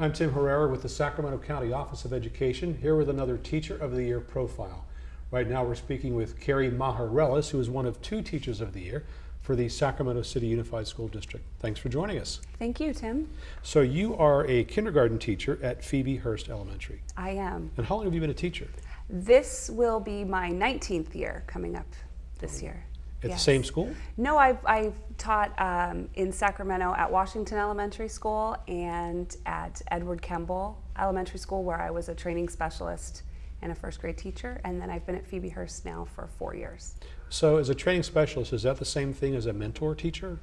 I'm Tim Herrera with the Sacramento County Office of Education, here with another Teacher of the Year profile. Right now we're speaking with Carrie Maharellis, who is one of two Teachers of the Year for the Sacramento City Unified School District. Thanks for joining us. Thank you, Tim. So you are a kindergarten teacher at Phoebe Hearst Elementary. I am. And how long have you been a teacher? This will be my 19th year coming up this oh. year. At Yes. the same school? No, I've, I've taught um, in Sacramento at Washington Elementary School and at Edward Kemble Elementary School, where I was a training specialist and a first grade teacher. And then I've been at Phoebe Hearst now for four years. So as a training specialist, is that the same thing as a mentor teacher?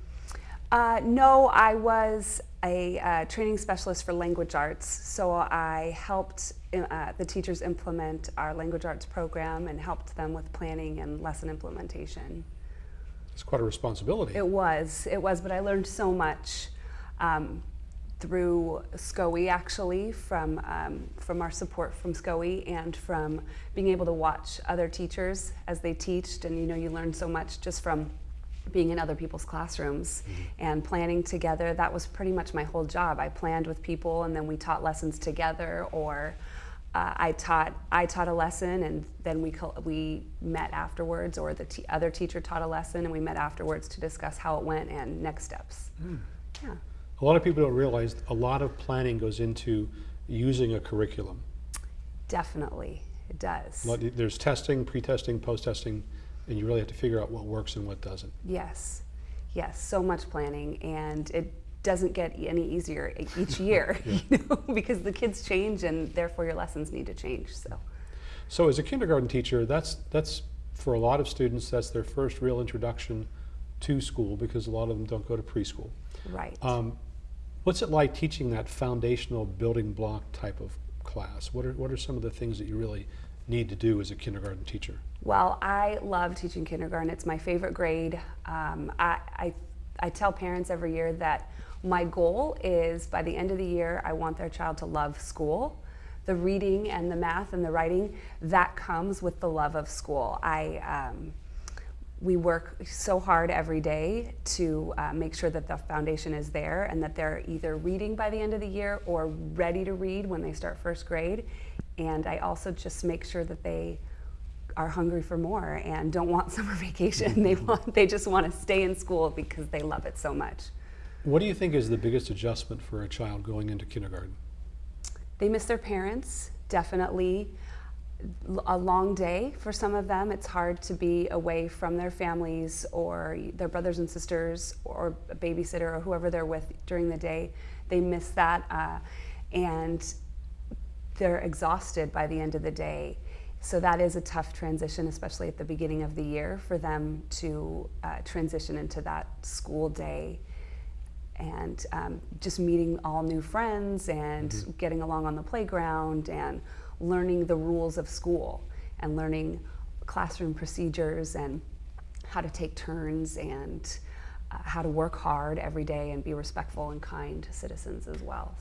Uh, no, I was a uh, training specialist for language arts, so I helped uh, the teachers implement our language arts program and helped them with planning and lesson implementation. It's quite a responsibility. It was, it was, but I learned so much um, through SCOE actually, from, um, from our support from SCOE and from being able to watch other teachers as they teached. And you know, you learn so much just from being in other people's classrooms and planning together. That was pretty much my whole job. I planned with people and then we taught lessons together or uh, I taught I taught a lesson and then we we met afterwards, or the t- other teacher taught a lesson and we met afterwards to discuss how it went and next steps. Yeah, A lot of people don't realize a lot of planning goes into using a curriculum. definitely it does. There's testing, pre-testing, post-testing, and you really have to figure out what works and what doesn't. Yes, yes, so much planning, and it doesn't get any easier each year, you know, because the kids change and therefore your lessons need to change. So So as a kindergarten teacher, that's, that's, for a lot of students, that's their first real introduction to school because a lot of them don't go to preschool. right. Um, what's it like teaching that foundational building block type of class? What are, what are some of the things that you really need to do as a kindergarten teacher? Well, I love teaching kindergarten. It's my favorite grade. Um, I, I, I tell parents every year that my goal is by the end of the year, I want their child to love school. The reading and the math and the writing, that comes with the love of school. I, um, we work so hard every day to uh, make sure that the foundation is there and that they're either reading by the end of the year or ready to read when they start first grade. And I also just make sure that they are hungry for more and don't want summer vacation. they want they just want to stay in school because they love it so much. What do you think is the biggest adjustment for a child going into kindergarten? They miss their parents, definitely. A long day for some of them. It's hard to be away from their families or their brothers and sisters or a babysitter or whoever they're with during the day. They miss that uh, and they're exhausted by the end of the day. So that is a tough transition, especially at the beginning of the year, for them to uh, transition into that school day and um, just meeting all new friends and getting along on the playground and learning the rules of school and learning classroom procedures and how to take turns and uh, how to work hard every day and be respectful and kind to citizens as well.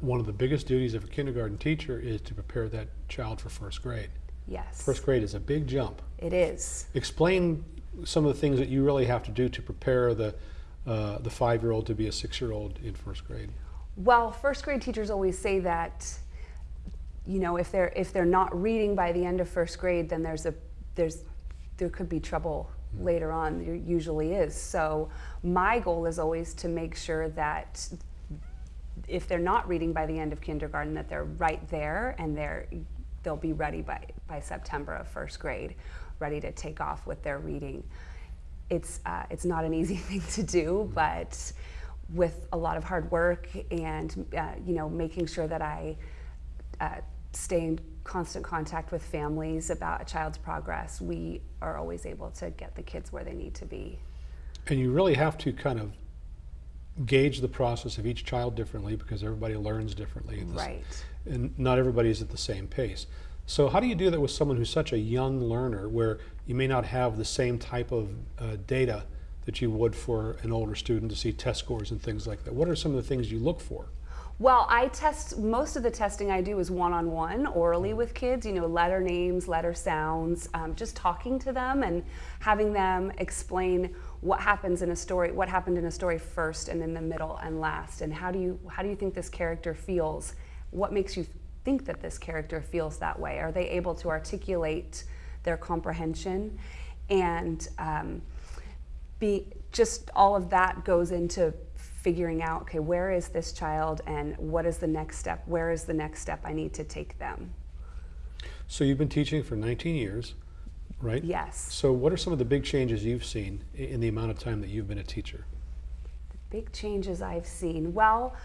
One of the biggest duties of a kindergarten teacher is to prepare that child for first grade. Yes, First grade is a big jump. it is. Explain some of the things that you really have to do to prepare the, uh, the five-year-old to be a six-year-old in first grade. Well, first grade teachers always say that, you know, if they're if they're not reading by the end of first grade, then there's a there's there could be trouble later on. There usually is. So my goal is always to make sure that if they're not reading by the end of kindergarten, that they're right there and they're they'll be ready by by September of first grade, ready to take off with their reading. It's uh, it's not an easy thing to do, but with a lot of hard work and uh, you know making sure that I uh, stay in constant contact with families about a child's progress, we are always able to get the kids where they need to be. And you really have to kind of gauge the process of each child differently because everybody learns differently. Right. And not everybody is at the same pace. So how do you do that with someone who's such a young learner where you may not have the same type of uh, data that you would for an older student to see test scores and things like that? What are some of the things you look for? Well, I test, most of the testing I do is one on one orally with kids, you know, letter names, letter sounds, um, just talking to them and having them explain what happens in a story, what happened in a story first and in the middle and last, and how do you, how do you think this character feels? What makes you think that this character feels that way? Are they able to articulate their comprehension? And um, be, just all of that goes into figuring out, okay, where is this child and what is the next step? Where is the next step I need to take them? So you've been teaching for 19 years, right? Yes. So what are some of the big changes you've seen in the amount of time that you've been a teacher? Big changes I've seen. Well,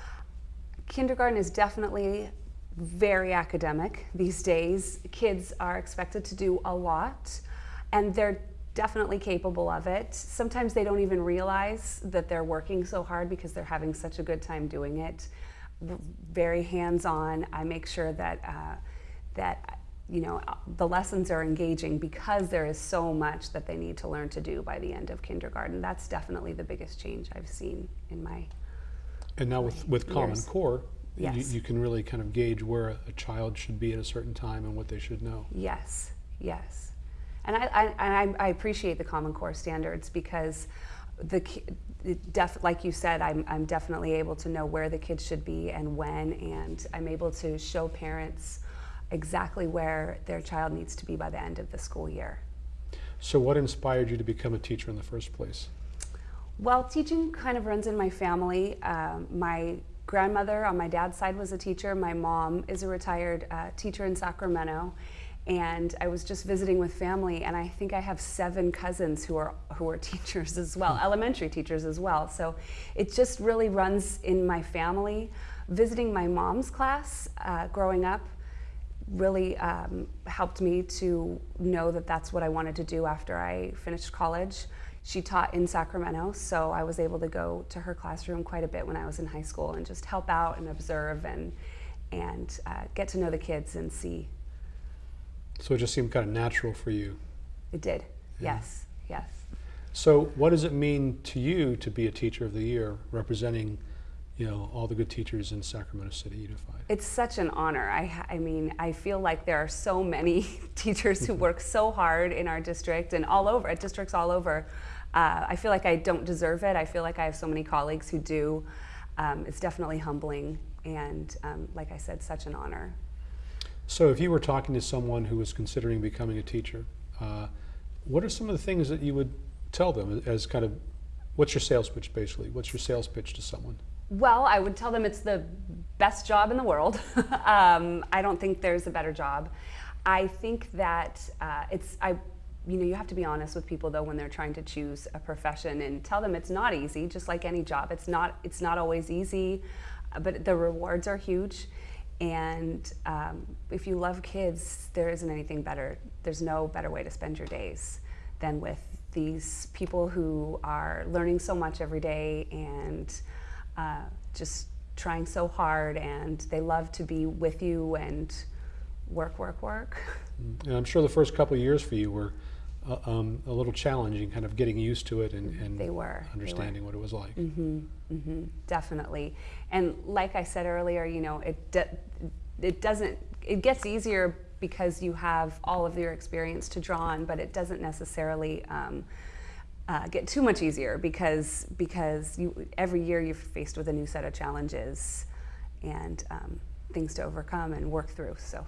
kindergarten is definitely very academic these days. Kids are expected to do a lot, and they're definitely capable of it. Sometimes they don't even realize that they're working so hard because they're having such a good time doing it. Very hands-on. I make sure that uh, that you know the lessons are engaging because there is so much that they need to learn to do by the end of kindergarten. That's definitely the biggest change I've seen in my And now with, with Common Years. Core, Yes. you can really kind of gauge where a, child should be at a certain time and what they should know. Yes, yes. And I, I, I, I appreciate the Common Core standards because the def, like you said, I'm, I'm definitely able to know where the kids should be and when, and I'm able to show parents exactly where their child needs to be by the end of the school year. So what inspired you to become a teacher in the first place? Well, teaching kind of runs in my family. Um, my grandmother on my dad's side was a teacher. My mom is a retired uh, teacher in Sacramento. And I was just visiting with family, and I think I have seven cousins who are who are teachers as well, elementary teachers as well. So it just really runs in my family. Visiting my mom's class uh, growing up, really um, helped me to know that that's what I wanted to do after I finished college. She taught in Sacramento, so I was able to go to her classroom quite a bit when I was in high school and just help out and observe and and uh, get to know the kids and see. So it just seemed kind of natural for you. It did, Yeah. yes, yes. So what does it mean to you to be a teacher of the year, representing, you know, all the good teachers in Sacramento City Unified? It's such an honor. I, I mean, I feel like there are so many teachers who work so hard in our district and all over, at districts all over. Uh, I feel like I don't deserve it. I feel like I have so many colleagues who do. Um, it's definitely humbling and, um, like I said, such an honor. So if you were talking to someone who was considering becoming a teacher, uh, what are some of the things that you would tell them as kind of, what's your sales pitch basically? What's your sales pitch to someone? Well, I would tell them it's the best job in the world. um, I don't think there's a better job. I think that uh, it's I, you know, you have to be honest with people though when they're trying to choose a profession and tell them it's not easy. Just like any job, it's not it's not always easy, uh, but the rewards are huge. And um, if you love kids, there isn't anything better. There's no better way to spend your days than with these people who are learning so much every day and uh, just trying so hard and they love to be with you and work, work, work. And I'm sure the first couple of years for you were uh, um, a little challenging, kind of getting used to it and, and They were, they were. understanding what it was like. hmm hmm definitely. And like I said earlier, you know, it do, it doesn't. It gets easier because you have all of your experience to draw on, but it doesn't necessarily. Um, uh, get too much easier because because you every year you're faced with a new set of challenges and um, things to overcome and work through. So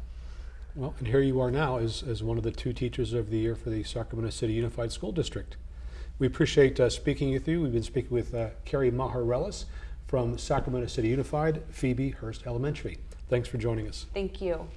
Well, and here you are now as, as one of the two teachers of the year for the Sacramento City Unified School District. We appreciate uh, speaking with you. We've been speaking with uh, Carrie Maharelis from Sacramento City Unified, Phoebe Hearst Elementary. Thanks for joining us. thank you.